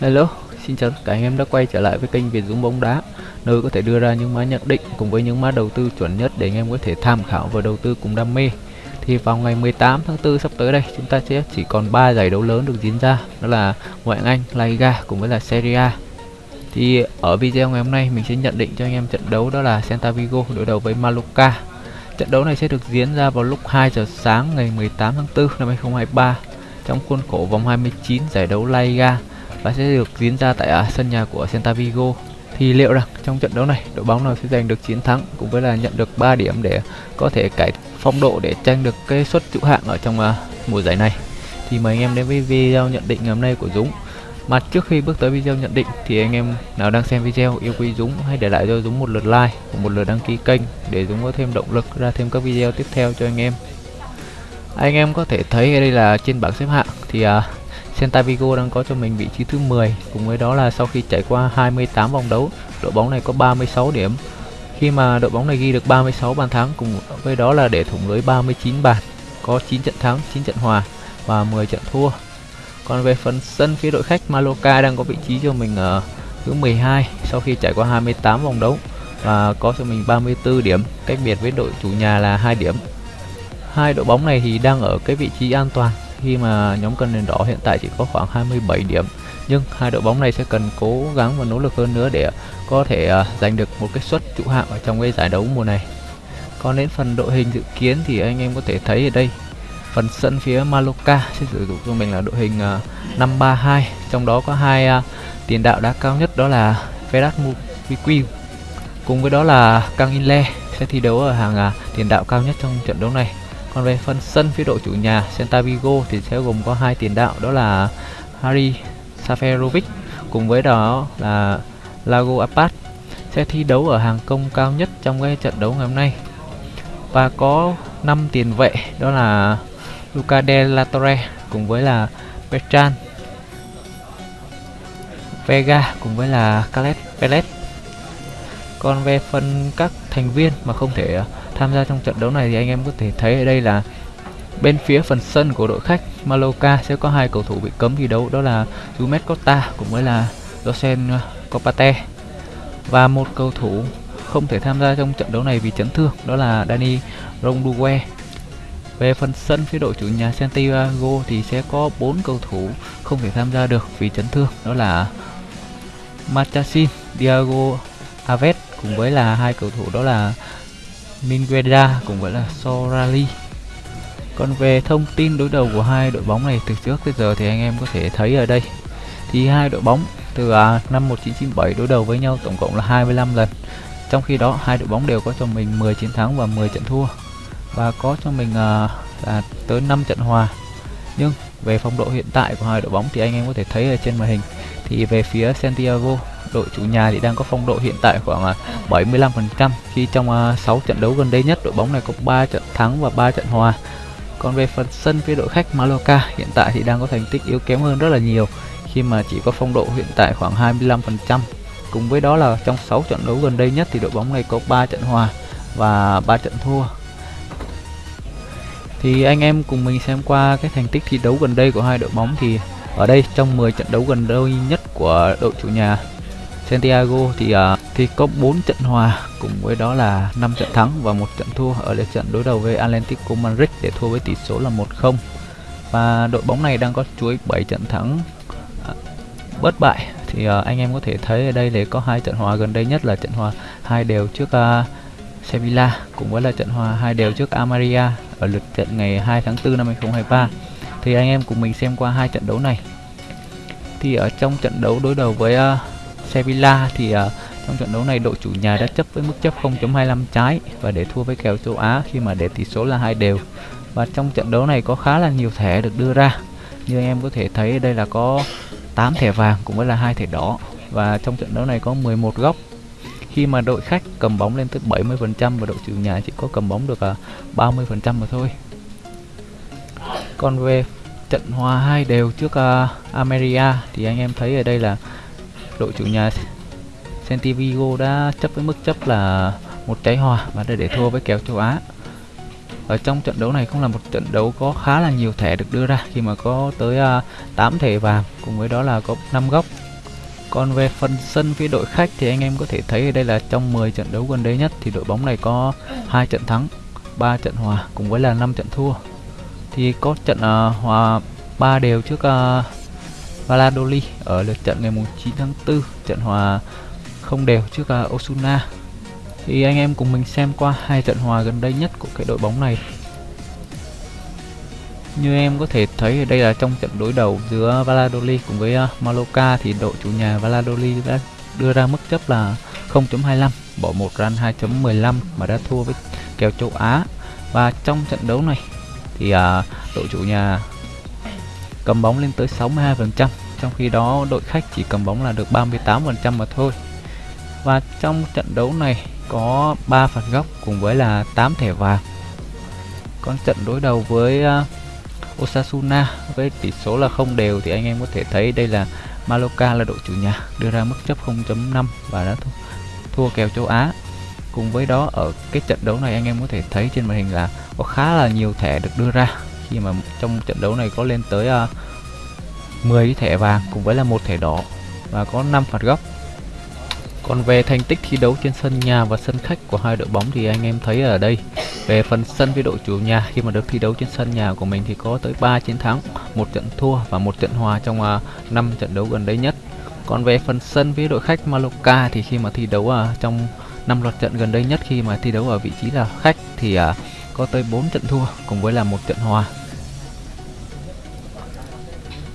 Hello, xin chào tất cả anh em đã quay trở lại với kênh Việt Dũng bóng đá nơi có thể đưa ra những mã nhận định cùng với những mã đầu tư chuẩn nhất để anh em có thể tham khảo và đầu tư cùng đam mê. Thì vào ngày 18 tháng 4 sắp tới đây, chúng ta sẽ chỉ còn 3 giải đấu lớn được diễn ra, đó là Ngoại hạng Anh, La Liga cùng với là Serie A. Thì ở video ngày hôm nay mình sẽ nhận định cho anh em trận đấu đó là Santa Vigo đối đầu với Mallorca. Trận đấu này sẽ được diễn ra vào lúc 2 giờ sáng ngày 18 tháng 4 năm 2023 trong khuôn khổ vòng 29 giải đấu La Liga và sẽ được diễn ra tại à, sân nhà của Celta Vigo. Thì liệu rằng trong trận đấu này đội bóng nào sẽ giành được chiến thắng cũng với là nhận được 3 điểm để có thể cải phong độ để tranh được cái suất trụ hạng ở trong à, mùa giải này. Thì mời anh em đến với video nhận định ngày hôm nay của Dũng. Mà trước khi bước tới video nhận định thì anh em nào đang xem video yêu quý Dũng hãy để lại cho Dũng một lượt like và một lượt đăng ký kênh để Dũng có thêm động lực ra thêm các video tiếp theo cho anh em. Anh em có thể thấy đây là trên bảng xếp hạng thì uh, Santa Vigo đang có cho mình vị trí thứ 10 cùng với đó là sau khi trải qua 28 vòng đấu, đội bóng này có 36 điểm. Khi mà đội bóng này ghi được 36 bàn thắng, cùng với đó là để thủng lưới 39 bàn, có 9 trận thắng 9 trận hòa và 10 trận thua. Còn về phần sân phía đội khách, Mallorca đang có vị trí cho mình ở thứ 12 sau khi trải qua 28 vòng đấu và có cho mình 34 điểm, cách biệt với đội chủ nhà là 2 điểm. Hai đội bóng này thì đang ở cái vị trí an toàn khi mà nhóm cân nền đỏ hiện tại chỉ có khoảng 27 điểm. Nhưng hai đội bóng này sẽ cần cố gắng và nỗ lực hơn nữa để có thể uh, giành được một cái suất trụ hạng ở trong cái giải đấu mùa này. Còn đến phần đội hình dự kiến thì anh em có thể thấy ở đây phần sân phía Maloka sẽ sử dụng cho mình là đội hình à, uh, 532 trong đó có hai uh, tiền đạo đá cao nhất đó là Ferrat Mubiqui cùng với đó là Kang Inle sẽ thi đấu ở hàng uh, tiền đạo cao nhất trong trận đấu này còn về phần sân phía đội chủ nhà Celta Vigo thì sẽ gồm có hai tiền đạo, đó là Harry Saferovic cùng với đó là Lago Apat sẽ thi đấu ở hàng công cao nhất trong cái trận đấu ngày hôm nay. Và có 5 tiền vệ, đó là Luca De La Torre cùng với là Petran Vega cùng với là Caleb Pellet còn về phần các thành viên mà không thể tham gia trong trận đấu này thì anh em có thể thấy ở đây là bên phía phần sân của đội khách Maloka sẽ có hai cầu thủ bị cấm thi đấu đó là Jumet Costa cùng với là José Copate và một cầu thủ không thể tham gia trong trận đấu này vì chấn thương đó là Dani Rondugue về phần sân phía đội chủ nhà Santiago thì sẽ có bốn cầu thủ không thể tham gia được vì chấn thương đó là Machasin, Diago Aves cùng với là hai cầu thủ đó là Mingueda cũng gọi là Sorali. Còn về thông tin đối đầu của hai đội bóng này từ trước tới giờ thì anh em có thể thấy ở đây. Thì hai đội bóng từ à, năm 1997 đối đầu với nhau tổng cộng là 25 lần. Trong khi đó hai đội bóng đều có cho mình 10 chiến thắng và 10 trận thua. Và có cho mình à, là tới 5 trận hòa. Nhưng về phong độ hiện tại của hai đội bóng thì anh em có thể thấy ở trên màn hình. Thì về phía Santiago đội chủ nhà thì đang có phong độ hiện tại khoảng à, 75% khi trong à, 6 trận đấu gần đây nhất, đội bóng này có 3 trận thắng và 3 trận hòa. Còn về phần sân phía đội khách Mallorca, hiện tại thì đang có thành tích yếu kém hơn rất là nhiều, khi mà chỉ có phong độ hiện tại khoảng 25%. Cùng với đó là trong 6 trận đấu gần đây nhất thì đội bóng này có 3 trận hòa và 3 trận thua. Thì anh em cùng mình xem qua cái thành tích thi đấu gần đây của hai đội bóng thì ở đây trong 10 trận đấu gần đây nhất của đội chủ nhà Santiago thì uh, thì có 4 trận hòa cùng với đó là 5 trận thắng và một trận thua ở lượt trận đối đầu với Atlético Madrid để thua với tỷ số là 1-0 và đội bóng này đang có chuỗi 7 trận thắng uh, bất bại. Thì uh, anh em có thể thấy ở đây để có hai trận hòa gần đây nhất là trận hòa hai đều trước uh, Sevilla cùng với là trận hòa hai đều trước Amaria ở lượt trận ngày 2 tháng 4 năm 2023 thì anh em cùng mình xem qua hai trận đấu này. Thì ở trong trận đấu đối đầu với uh, Sevilla thì uh, trong trận đấu này đội chủ nhà đã chấp với mức chấp 0.25 trái và để thua với kèo châu Á khi mà để tỷ số là hai đều. Và trong trận đấu này có khá là nhiều thẻ được đưa ra. Như anh em có thể thấy đây là có 8 thẻ vàng cũng với là hai thẻ đỏ và trong trận đấu này có 11 góc. Khi mà đội khách cầm bóng lên tới 70% và đội chủ nhà chỉ có cầm bóng được ờ, uh, 30% mà thôi. Còn về trận hòa hai đều trước ờ, uh, Ameria thì anh em thấy ở đây là đội chủ nhà Centivigo đã chấp với mức chấp là một trái hòa và để thua với kèo châu Á. Ở trong trận đấu này cũng là một trận đấu có khá là nhiều thẻ được đưa ra khi mà có tới à, uh, 8 thẻ vàng cùng với đó là có 5 góc. Còn về phần sân phía đội khách thì anh em có thể thấy ở đây là trong 10 trận đấu gần đây nhất thì đội bóng này có hai trận thắng 3 trận hòa cùng với là 5 trận thua. Thì có trận uh, hòa 3 đều trước uh, Valladolid ở lượt trận ngày 9 tháng 4 trận hòa không đều trước uh, Osuna. Thì anh em cùng mình xem qua hai trận hòa gần đây nhất của cái đội bóng này. Như em có thể thấy ở đây là trong trận đối đầu giữa Valladolid cùng với uh, Mallorca thì đội chủ nhà Valladolid đã đưa ra mức chấp là 0.25 bỏ một run 2.15 mà đã thua với kèo châu Á. Và trong trận đấu này thì à, đội chủ nhà cầm bóng lên tới 62% trong khi đó đội khách chỉ cầm bóng là được 38% mà thôi. Và trong trận đấu này có 3 phạt góc cùng với là 8 thẻ vàng. Còn trận đối đầu với uh, Osasuna với tỷ số là không đều thì anh em có thể thấy đây là Mallorca là đội chủ nhà đưa ra mức chấp 0.5 và đã thua, thua kèo châu Á. Cùng với đó ở cái trận đấu này anh em có thể thấy trên màn hình là có khá là nhiều thẻ được đưa ra khi mà trong trận đấu này có lên tới à, uh, 10 thẻ vàng cùng với là một thẻ đỏ và có 5 phạt góc còn về thành tích thi đấu trên sân nhà và sân khách của hai đội bóng thì anh em thấy ở đây về phần sân với đội chủ nhà khi mà được thi đấu trên sân nhà của mình thì có tới 3 chiến thắng, một trận thua và một trận hòa trong à, uh, 5 trận đấu gần đây nhất. Còn về phần sân với đội khách Mallorca thì khi mà thi đấu uh, trong năm loạt trận gần đây nhất khi mà thi đấu ở vị trí là khách thì uh, có tới 4 trận thua cùng với là một trận hòa.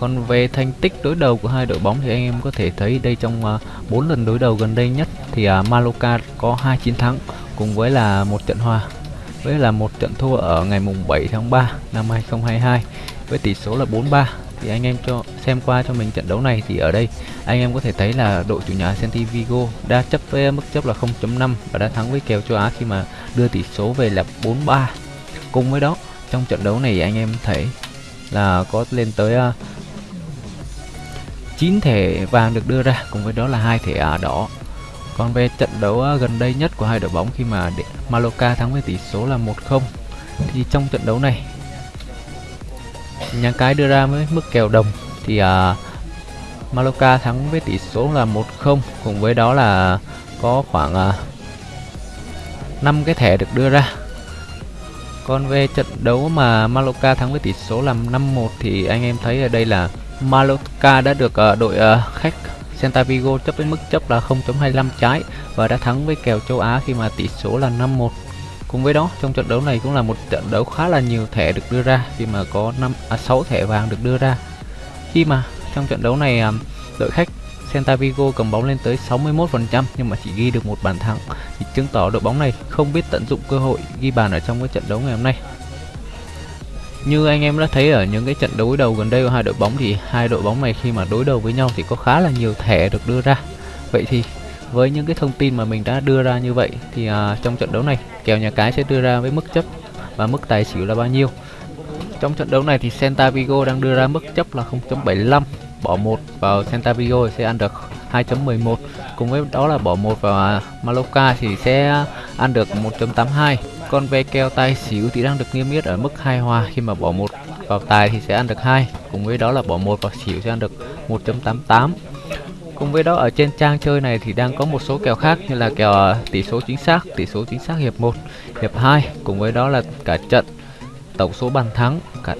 Còn về thành tích đối đầu của hai đội bóng thì anh em có thể thấy đây trong à, uh, 4 lần đối đầu gần đây nhất thì uh, Mallorca có hai chiến thắng cùng với là một trận hòa với là một trận thua ở ngày mùng 7 tháng 3 năm 2022 với tỷ số là 4-3 thì anh em cho xem qua cho mình trận đấu này thì ở đây anh em có thể thấy là đội chủ nhà Celtic Vigo đã chấp với mức chấp là 0.5 và đã thắng với kèo châu Á khi mà đưa tỷ số về là 4-3 cùng với đó trong trận đấu này anh em thấy là có lên tới à, uh, 9 thẻ vàng được đưa ra cùng với đó là hai thẻ à, đỏ. Còn về trận đấu uh, gần đây nhất của hai đội bóng khi mà Mallorca thắng với tỷ số là 1-0 thì trong trận đấu này nhà cái đưa ra với mức kèo đồng thì à, Mallorca thắng với tỷ số là 1-0 cùng với đó là có khoảng à, 5 cái thẻ được đưa ra. Còn về trận đấu mà Mallorca thắng với tỷ số là 5-1 thì anh em thấy ở đây là Mallorca đã được uh, đội uh, khách Santa Vigo chấp với mức chấp là 0.25 trái và đã thắng với kèo châu Á khi mà tỷ số là 5-1 Cùng với đó, trong trận đấu này cũng là một trận đấu khá là nhiều thẻ được đưa ra khi mà có 5 à 6 thẻ vàng được đưa ra. Khi mà trong trận đấu này à, đội khách Santa Vigo cầm bóng lên tới 61% nhưng mà chỉ ghi được một bàn thắng thì chứng tỏ đội bóng này không biết tận dụng cơ hội ghi bàn ở trong cái trận đấu ngày hôm nay. Như anh em đã thấy ở những cái trận đối đầu gần đây của hai đội bóng thì hai đội bóng này khi mà đối đầu với nhau thì có khá là nhiều thẻ được đưa ra. Vậy thì với những cái thông tin mà mình đã đưa ra như vậy thì uh, trong trận đấu này kèo nhà cái sẽ đưa ra với mức chấp và mức tài xỉu là bao nhiêu? Trong trận đấu này thì Santa Vigo đang đưa ra mức chấp là 0.75 bỏ một vào Santa Vigo sẽ ăn được 2.11 cùng với đó là bỏ một vào à, Maloka thì sẽ ăn được 1.82 còn về kèo tài xỉu thì đang được niêm yết ở mức hai hòa. Khi mà bỏ một vào tài thì sẽ ăn được hai. Cùng với đó là bỏ một vào xỉu sẽ ăn được 1.88 Cùng với đó ở trên trang chơi này thì đang có một số kèo khác như là kèo ờ, tỷ số chính xác, tỷ số chính xác hiệp 1, hiệp 2 cùng với đó là cả trận tổng số bàn thắng cả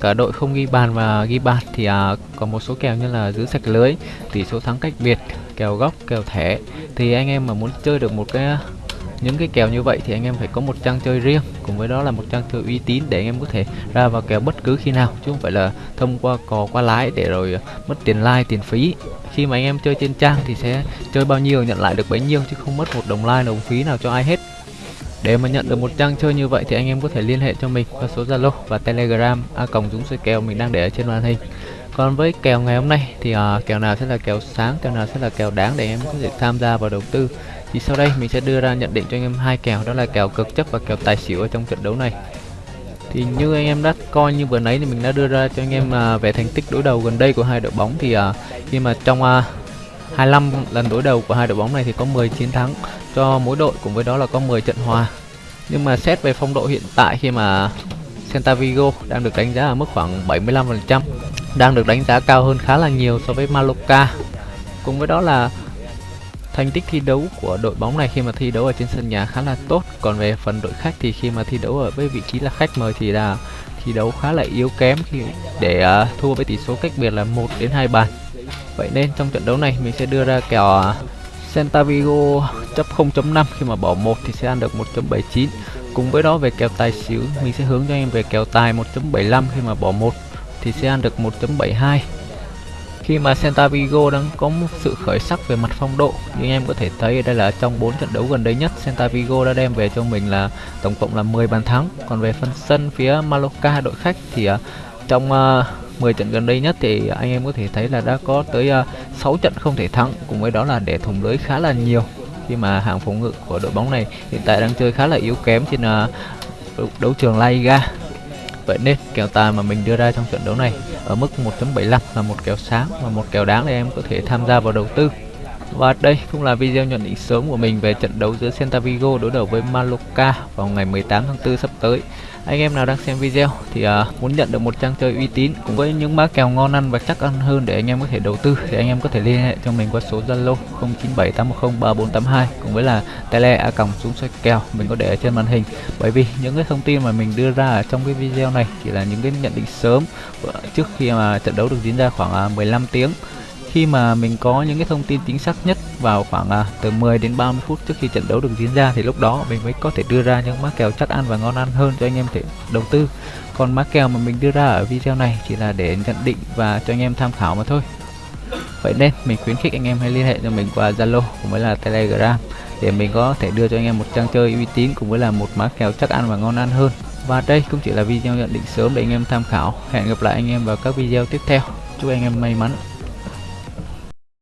cả đội không ghi bàn và ghi bàn thì à, còn một số kèo như là giữ sạch lưới, tỷ số thắng cách biệt, kèo góc, kèo thẻ. Thì anh em mà muốn chơi được một cái những cái kèo như vậy thì anh em phải có một trang chơi riêng. Cùng với đó là một trang chơi uy tín để anh em có thể ra vào kèo bất cứ khi nào. Chứ không phải là thông qua cò qua lái để rồi mất tiền like tiền phí. Khi mà anh em chơi trên trang thì sẽ chơi bao nhiêu nhận lại được bấy nhiêu chứ không mất một đồng like đồng phí nào cho ai hết. Để mà nhận được một trang chơi như vậy thì anh em có thể liên hệ cho mình qua số Zalo và Telegram a còng dũng soi kèo mình đang để ở trên màn hình. Còn với kèo ngày hôm nay thì uh, kèo nào sẽ là kèo sáng kèo nào sẽ là kèo đáng để anh em có thể tham gia vào đầu tư thì sau đây mình sẽ đưa ra nhận định cho anh em hai kèo đó là kèo cực chấp và kèo tài xỉu ở trong trận đấu này. Thì như anh em đã coi như vừa nãy thì mình đã đưa ra cho anh em uh, về thành tích đối đầu gần đây của hai đội bóng. Thì uh, khi mà trong à, uh, 25 lần đối đầu của hai đội bóng này thì có 10 chiến thắng cho mỗi đội cùng với đó là có 10 trận hòa. Nhưng mà xét về phong độ hiện tại khi mà Santa Vigo đang được đánh giá ở mức khoảng 75% đang được đánh giá cao hơn khá là nhiều so với Mallorca. Cùng với đó là thành tích thi đấu của đội bóng này khi mà thi đấu ở trên sân nhà khá là tốt. Còn về phần đội khách thì khi mà thi đấu ở với vị trí là khách mời thì là thi đấu khá là yếu kém khi để uh, thua với tỷ số cách biệt là 1 đến 2 bàn. Vậy nên trong trận đấu này mình sẽ đưa ra kèo uh, Vigo chấp 0.5 khi mà bỏ 1 thì sẽ ăn được 1.79 cùng với đó về kèo tài xỉu mình sẽ hướng cho em về kèo tài 1.75 khi mà bỏ 1 thì sẽ ăn được 1.72 khi mà Santa Vigo đang có một sự khởi sắc về mặt phong độ như em có thể thấy đây là trong 4 trận đấu gần đây nhất Santa Vigo đã đem về cho mình là tổng cộng là 10 bàn thắng. Còn về phần sân phía Mallorca đội khách thì uh, trong à, uh, 10 trận gần đây nhất thì anh em có thể thấy là đã có tới à, uh, 6 trận không thể thắng cùng với đó là để thủng lưới khá là nhiều. Khi mà hàng phòng ngự của đội bóng này hiện tại đang chơi khá là yếu kém trên uh, đấu trường La Liga. Vậy nên kèo tài mà mình đưa ra trong trận đấu này ở mức 1.75 là một kèo sáng và một kèo đáng để em có thể tham gia vào đầu tư. Và đây cũng là video nhận định sớm của mình về trận đấu giữa Celta Vigo đối đầu với Mallorca vào ngày 18 tháng 4 sắp tới anh em nào đang xem video thì uh, muốn nhận được một trang chơi uy tín cùng với những mã kèo ngon ăn và chắc ăn hơn để anh em có thể đầu tư thì anh em có thể liên hệ cho mình qua số Zalo 0978103482 cùng với là tele a còng xuống xoay kèo mình có để ở trên màn hình. Bởi vì những cái thông tin mà mình đưa ra ở trong cái video này chỉ là những cái nhận định sớm trước khi mà trận đấu được diễn ra khoảng à, uh, 15 tiếng khi mà mình có những cái thông tin chính xác nhất vào khoảng à, từ 10 đến 30 phút trước khi trận đấu được diễn ra thì lúc đó mình mới có thể đưa ra những mã kèo chắc ăn và ngon ăn hơn cho anh em thể đầu tư. Còn mã kèo mà mình đưa ra ở video này chỉ là để nhận định và cho anh em tham khảo mà thôi. Vậy nên mình khuyến khích anh em hãy liên hệ cho mình qua Zalo cũng với là Telegram để mình có thể đưa cho anh em một trang chơi uy tín cũng với là một mã kèo chắc ăn và ngon ăn hơn. Và đây cũng chỉ là video nhận định sớm để anh em tham khảo. Hẹn gặp lại anh em vào các video tiếp theo. Chúc anh em may mắn.